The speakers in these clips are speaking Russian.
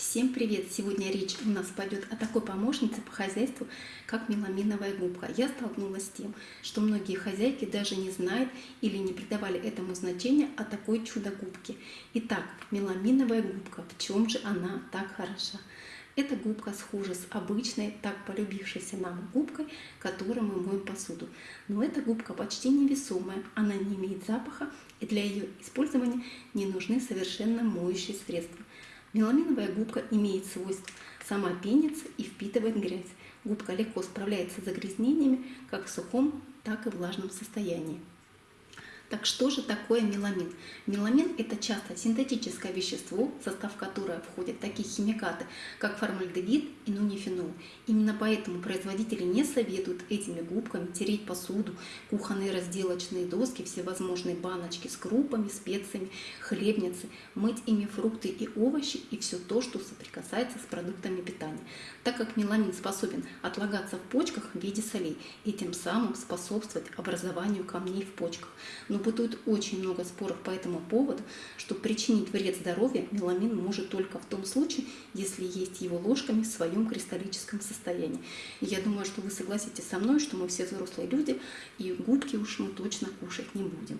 Всем привет! Сегодня речь у нас пойдет о такой помощнице по хозяйству, как меламиновая губка. Я столкнулась с тем, что многие хозяйки даже не знают или не придавали этому значения о такой чудо-губке. Итак, меламиновая губка, в чем же она так хороша? Эта губка схожа с обычной, так полюбившейся нам губкой, которой мы моем посуду. Но эта губка почти невесомая, она не имеет запаха, и для ее использования не нужны совершенно моющие средства. Меламиновая губка имеет свойство сама пениться и впитывает грязь. Губка легко справляется с загрязнениями как в сухом, так и влажном состоянии. Так что же такое меламин? Меламин – это часто синтетическое вещество, в состав которого входят такие химикаты, как формальдегид и нунифенол. Именно поэтому производители не советуют этими губками тереть посуду, кухонные разделочные доски, всевозможные баночки с крупами, специями, хлебницы, мыть ими фрукты и овощи и все то, что соприкасается с продуктами питания, так как меламин способен отлагаться в почках в виде солей и тем самым способствовать образованию камней в почках. Но бытует очень много споров по этому поводу, что причинить вред здоровью меламин может только в том случае, если есть его ложками в своем кристаллическом состоянии. И я думаю, что вы согласитесь со мной, что мы все взрослые люди, и губки уж мы точно кушать не будем.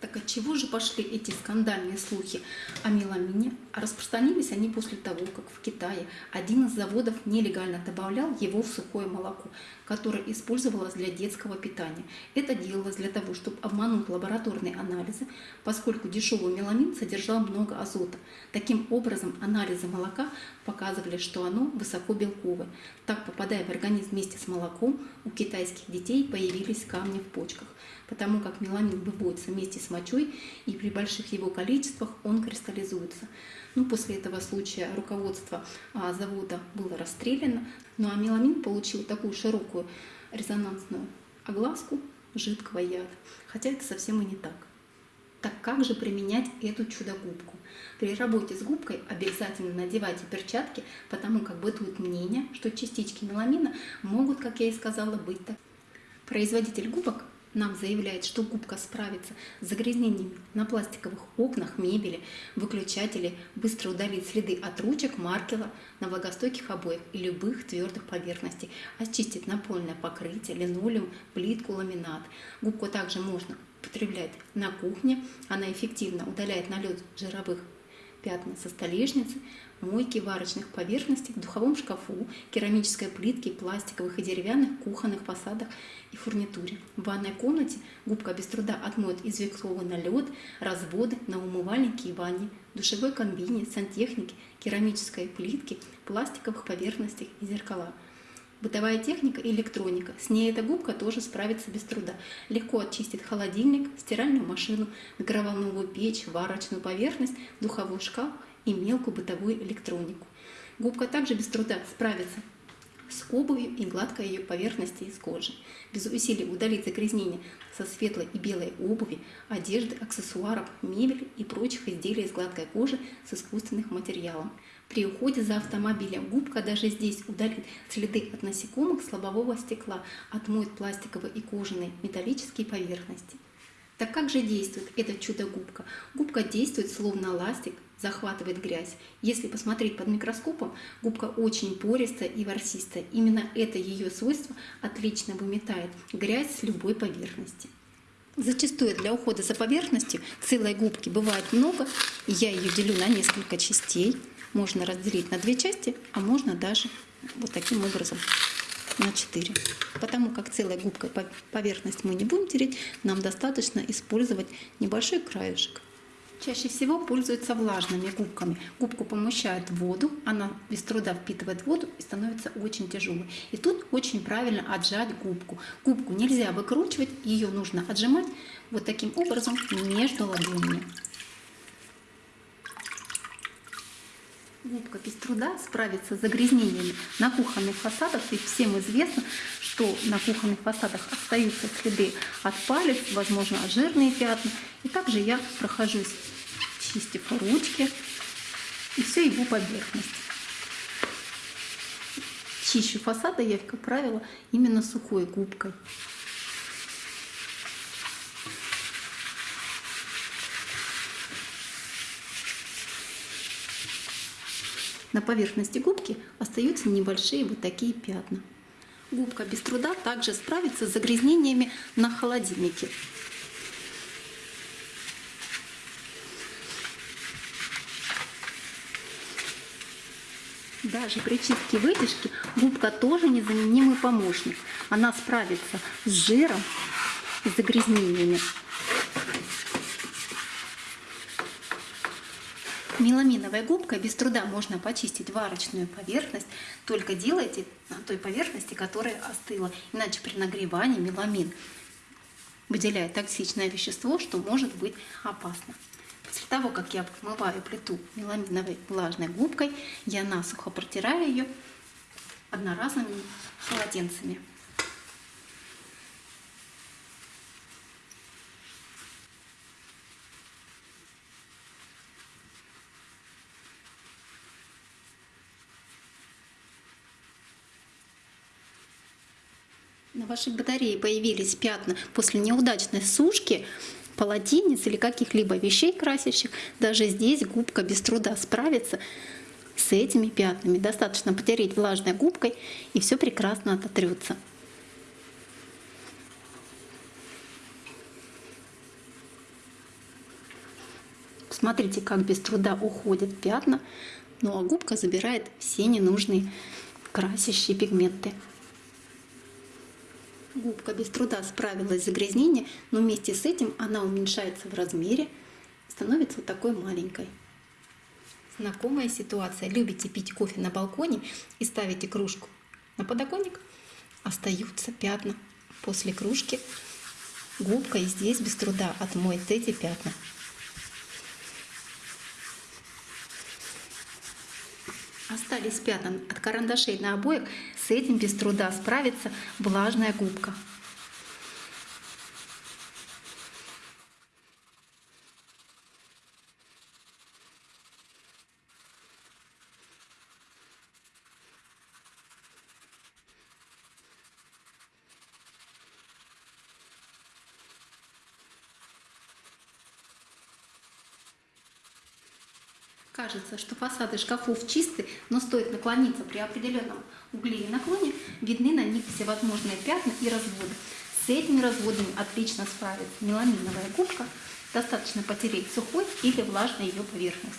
Так от чего же пошли эти скандальные слухи о меламине? Распространились они после того, как в Китае один из заводов нелегально добавлял его в сухое молоко, которое использовалось для детского питания. Это делалось для того, чтобы обмануть лабораторные анализы, поскольку дешевый меламин содержал много азота. Таким образом, анализы молока показывали, что оно высоко белковое. Так, попадая в организм вместе с молоком, у китайских детей появились камни в почках потому как меламин выводится вместе с мочой, и при больших его количествах он кристаллизуется. Ну, после этого случая руководство а, завода было расстреляно, ну а меламин получил такую широкую резонансную огласку жидкого яда, хотя это совсем и не так. Так как же применять эту чудо-губку? При работе с губкой обязательно надевайте перчатки, потому как бытует мнение, что частички меламина могут, как я и сказала, быть так. Производитель губок нам заявляет, что губка справится с загрязнениями на пластиковых окнах, мебели, выключателе, быстро удалит следы от ручек, маркера на влагостойких обоях и любых твердых поверхностей, очистит напольное покрытие, линолеум, плитку, ламинат. Губку также можно употреблять на кухне, она эффективно удаляет налет жировых пятна со столешницы, мойки варочных поверхностей, в духовом шкафу, керамической плитке, пластиковых и деревянных кухонных фасадах и фурнитуре. В ванной комнате губка без труда отмоет известковый налет, разводы на умывальнике и ванне, душевой кабине, сантехнике, керамической плитке, пластиковых поверхностях и зеркала. Бытовая техника и электроника. С ней эта губка тоже справится без труда. Легко очистит холодильник, стиральную машину, микроволновую печь, варочную поверхность, духовой шкаф и мелкую бытовую электронику. Губка также без труда справится с обувью и гладкой ее поверхности из кожи. Без усилий удалить загрязнение со светлой и белой обуви, одежды, аксессуаров, мебели и прочих изделий из гладкой кожи с искусственных материалов. При уходе за автомобилем губка даже здесь удалит следы от насекомых с лобового стекла, отмоет пластиковые и кожаные металлические поверхности. Так как же действует эта чудо-губка? Губка действует словно ластик, захватывает грязь. Если посмотреть под микроскопом, губка очень пористая и ворсистая. Именно это ее свойство отлично выметает грязь с любой поверхности. Зачастую для ухода за поверхностью целой губки бывает много, я ее делю на несколько частей. Можно разделить на две части, а можно даже вот таким образом на 4. Потому как целой губкой поверхность мы не будем тереть, нам достаточно использовать небольшой краешек. Чаще всего пользуются влажными губками. Губку помещают в воду, она без труда впитывает воду и становится очень тяжелой. И тут очень правильно отжать губку. Губку нельзя выкручивать, ее нужно отжимать вот таким образом между ладонями. Губка без труда справится с загрязнениями на кухонных фасадах, ведь всем известно, что на кухонных фасадах остаются следы от палец, возможно, жирные пятна. И также я прохожусь, чистив ручки и всю его поверхность. Чищу фасады я, как правило, именно сухой губкой. на поверхности губки остаются небольшие вот такие пятна. Губка без труда также справится с загрязнениями на холодильнике. Даже при чистке вытяжки губка тоже незаменимый помощник. Она справится с жиром и загрязнениями. Меламиновой губкой без труда можно почистить варочную поверхность, только делайте на той поверхности, которая остыла. Иначе при нагревании меламин выделяет токсичное вещество, что может быть опасно. После того, как я помываю плиту меламиновой влажной губкой, я насухо протираю ее одноразовыми полотенцами. на вашей батарее появились пятна после неудачной сушки полотенец или каких-либо вещей красящих, даже здесь губка без труда справится с этими пятнами. Достаточно потереть влажной губкой, и все прекрасно ототрется. Смотрите, как без труда уходят пятна, ну а губка забирает все ненужные красящие пигменты. Губка без труда справилась с загрязнением, но вместе с этим она уменьшается в размере, становится вот такой маленькой. Знакомая ситуация. Любите пить кофе на балконе и ставите кружку на подоконник, остаются пятна после кружки. Губка и здесь без труда отмоет эти пятна. Остались пятна от карандашей на обоях, с этим без труда справится влажная губка. Кажется, что фасады шкафов чисты, но стоит наклониться при определенном угле и наклоне, видны на них всевозможные пятна и разводы. С этими разводами отлично справится меламиновая губка. Достаточно потереть сухой или влажной ее поверхность.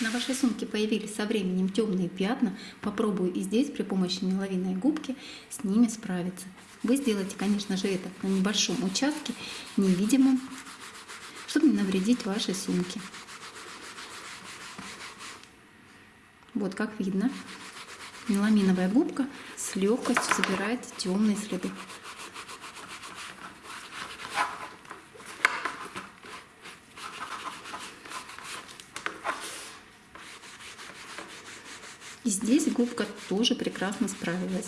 На вашей сумке появились со временем темные пятна. Попробую и здесь при помощи меловиной губки с ними справиться. Вы сделаете, конечно же, это на небольшом участке, невидимом, чтобы не навредить вашей сумке. Вот как видно, меламиновая губка с легкостью забирает темные следы. И здесь губка тоже прекрасно справилась.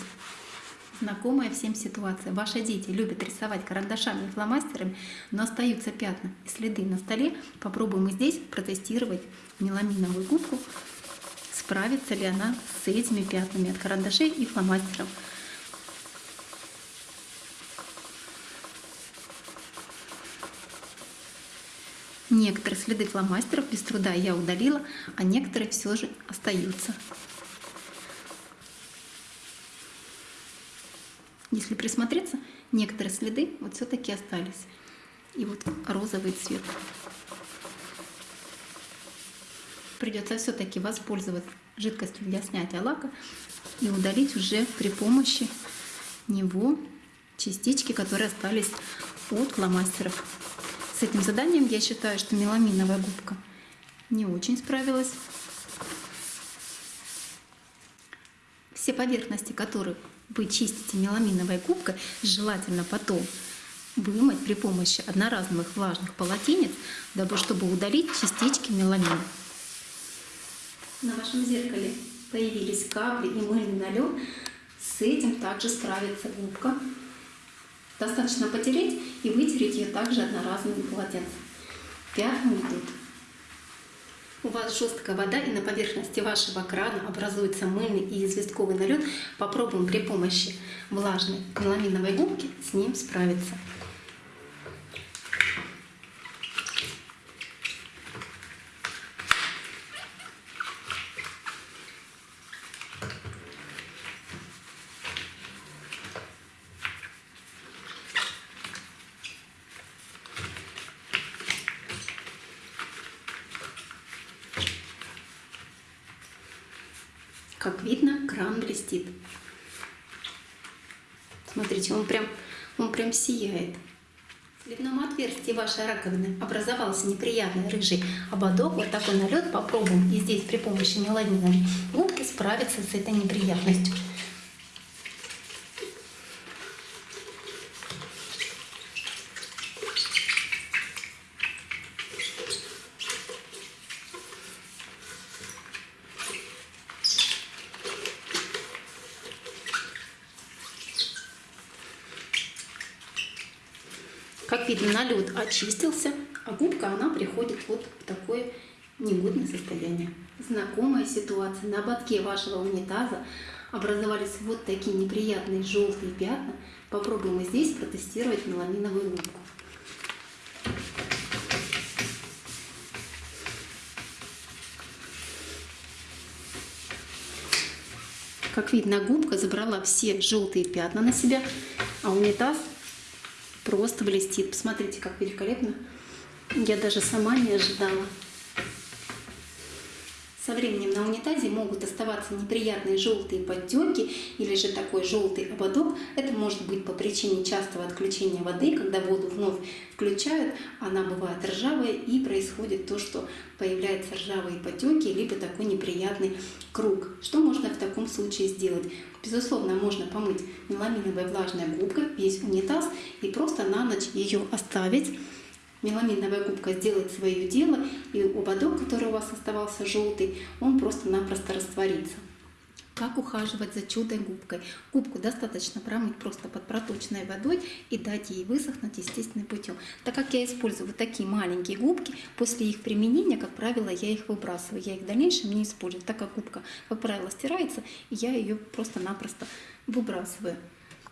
Знакомая всем ситуация. Ваши дети любят рисовать карандашами и фломастерами, но остаются пятна и следы на столе. Попробуем и здесь протестировать меламиновую губку. Справится ли она с этими пятнами от карандашей и фломастеров. Некоторые следы фломастеров без труда я удалила, а некоторые все же остаются. Если присмотреться, некоторые следы вот все-таки остались. И вот розовый цвет. Придется все-таки воспользоваться жидкостью для снятия лака и удалить уже при помощи него частички, которые остались от фломастеров. С этим заданием я считаю, что меламиновая губка не очень справилась. Все поверхности, которые вы чистите меламиновой губкой, желательно потом вымыть при помощи одноразовых влажных полотенец, дабы чтобы удалить частички меламина. На вашем зеркале появились капли и мыльный налет. С этим также справится губка. Достаточно потереть и вытереть ее также одноразовым полотенцем. Пятна уйдут. У вас жесткая вода и на поверхности вашего крана образуется мыльный и известковый налет, попробуем при помощи влажной меламиновой губки с ним справиться. Как видно, кран блестит. Смотрите, он прям, он прям сияет. В сливном отверстии вашей раковины образовался неприятный рыжий ободок. Вот такой налет попробуем и здесь при помощи меламиновой губки справиться с этой неприятностью. Как видно, налет очистился, а губка она приходит вот в такое негодное состояние. Знакомая ситуация. На ободке вашего унитаза образовались вот такие неприятные желтые пятна. Попробуем и здесь протестировать меламиновую губку. Как видно, губка забрала все желтые пятна на себя, а унитаз просто блестит. Посмотрите, как великолепно. Я даже сама не ожидала. Со временем на унитазе могут оставаться неприятные желтые подтеки или же такой желтый ободок. Это может быть по причине частого отключения воды, когда воду вновь включают, она бывает ржавая и происходит то, что появляются ржавые потеки, либо такой неприятный круг. Что можно в таком случае сделать? Безусловно, можно помыть меламиновой влажной губкой весь унитаз и просто на ночь ее оставить Меламиновая губка сделает свое дело, и ободок, который у вас оставался желтый, он просто-напросто растворится. Как ухаживать за чудо-губкой? Губку достаточно промыть просто под проточной водой и дать ей высохнуть естественным путем. Так как я использую вот такие маленькие губки, после их применения, как правило, я их выбрасываю. Я их в дальнейшем не использую, так как губка, как правило, стирается, и я ее просто-напросто выбрасываю.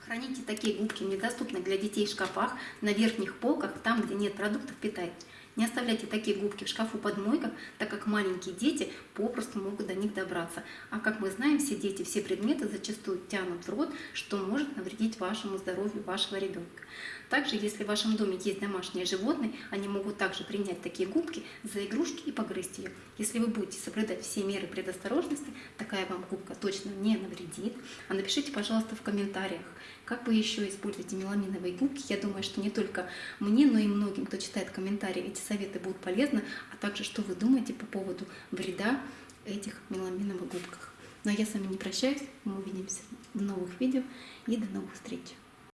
Храните такие губки в для детей в шкафах, на верхних полках, там, где нет продуктов питания. Не оставляйте такие губки в шкафу под мойках, так как маленькие дети попросту могут до них добраться. А как мы знаем, все дети, все предметы зачастую тянут в рот, что может навредить вашему здоровью вашего ребенка. Также, если в вашем доме есть домашние животные, они могут также принять такие губки за игрушки и погрызть ее. Если вы будете соблюдать все меры предосторожности, такая вам губка точно не навредит. А напишите, пожалуйста, в комментариях, как вы еще используете меламиновые губки. Я думаю, что не только мне, но и многим, кто читает комментарии, эти советы будут полезны, а также что вы думаете по поводу вреда этих меламиновых губках. Но я с вами не прощаюсь, мы увидимся в новых видео и до новых встреч!